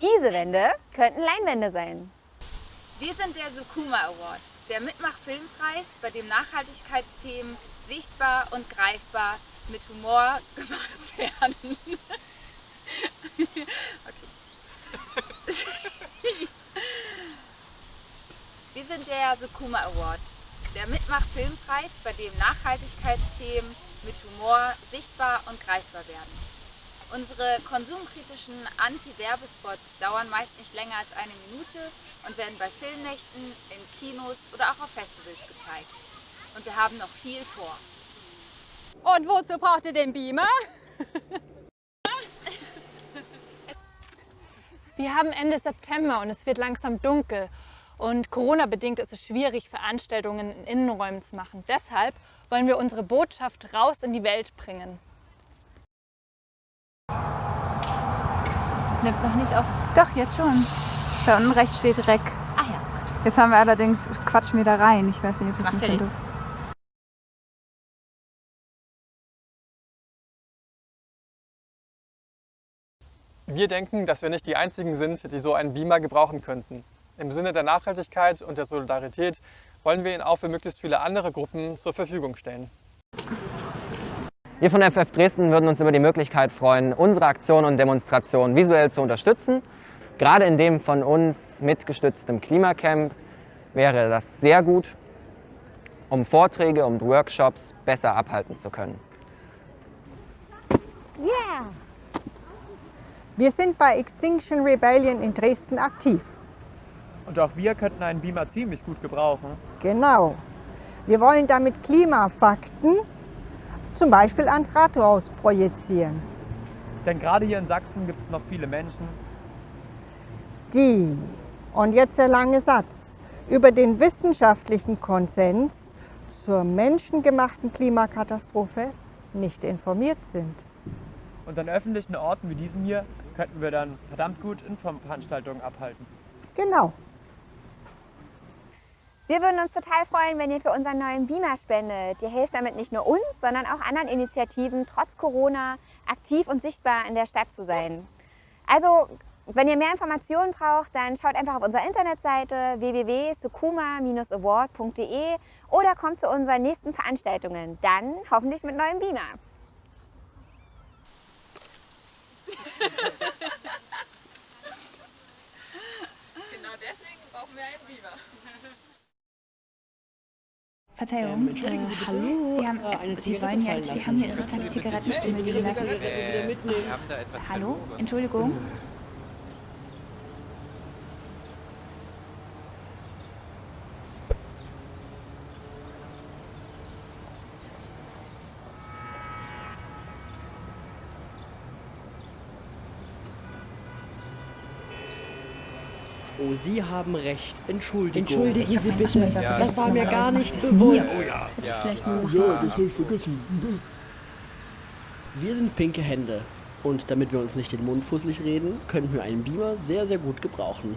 Diese Wände könnten Leinwände sein. Wir sind der Sukuma Award, der Mitmach-Filmpreis, bei dem Nachhaltigkeitsthemen sichtbar und greifbar mit Humor gemacht werden. Wir sind der Sukuma Award, der Mitmach-Filmpreis, bei dem Nachhaltigkeitsthemen mit Humor sichtbar und greifbar werden. Unsere konsumkritischen Anti-Werbespots dauern meist nicht länger als eine Minute und werden bei Filmnächten, in Kinos oder auch auf Festivals gezeigt. Und wir haben noch viel vor. Und wozu braucht ihr den Beamer? Wir haben Ende September und es wird langsam dunkel. Und Corona-bedingt ist es schwierig, Veranstaltungen in Innenräumen zu machen. Deshalb wollen wir unsere Botschaft raus in die Welt bringen. Nimmt noch nicht auf. Doch, jetzt schon. Da unten rechts steht Rec. Ah ja, gut. Jetzt haben wir allerdings, quatschen wir da rein. Ich weiß nicht, ob das Macht ja nicht nichts. Wir denken, dass wir nicht die Einzigen sind, die so einen Beamer gebrauchen könnten. Im Sinne der Nachhaltigkeit und der Solidarität wollen wir ihn auch für möglichst viele andere Gruppen zur Verfügung stellen. Wir von FF Dresden würden uns über die Möglichkeit freuen, unsere Aktion und Demonstration visuell zu unterstützen. Gerade in dem von uns mitgestützten Klimacamp wäre das sehr gut, um Vorträge und Workshops besser abhalten zu können. Ja! Wir sind bei Extinction Rebellion in Dresden aktiv. Und auch wir könnten einen Beamer ziemlich gut gebrauchen. Genau. Wir wollen damit Klimafakten zum Beispiel ans Rathaus projizieren. Denn gerade hier in Sachsen gibt es noch viele Menschen, Die, und jetzt der lange Satz, über den wissenschaftlichen Konsens zur menschengemachten Klimakatastrophe nicht informiert sind. und an öffentlichen Orten wie diesem hier könnten wir dann verdammt gut Infoveranstaltungen abhalten. Genau. Wir würden uns total freuen, wenn ihr für unseren neuen Beamer spendet. Ihr helft damit nicht nur uns, sondern auch anderen Initiativen, trotz Corona aktiv und sichtbar in der Stadt zu sein. Also, wenn ihr mehr Informationen braucht, dann schaut einfach auf unserer Internetseite www.sukuma-award.de oder kommt zu unseren nächsten Veranstaltungen. Dann hoffentlich mit neuem Beamer. Genau deswegen brauchen wir einen Beamer. Verzeihung. äh, hallo. Sie, haben, äh, Sie wollen ja, wir haben hier Ihre Zigarettenstummel liegen lassen. Hallo? Entschuldigung. Oh, Sie haben recht. Entschuldigung. Entschuldigen Sie bitte. Das war mir gar nicht Das ist mir. bewusst. Bitte vielleicht nur Ja, das habe ich vergessen. Wir sind pinke Hände. Und damit wir uns nicht den Mund fusselig reden, könnten wir einen Beamer sehr, sehr gut gebrauchen.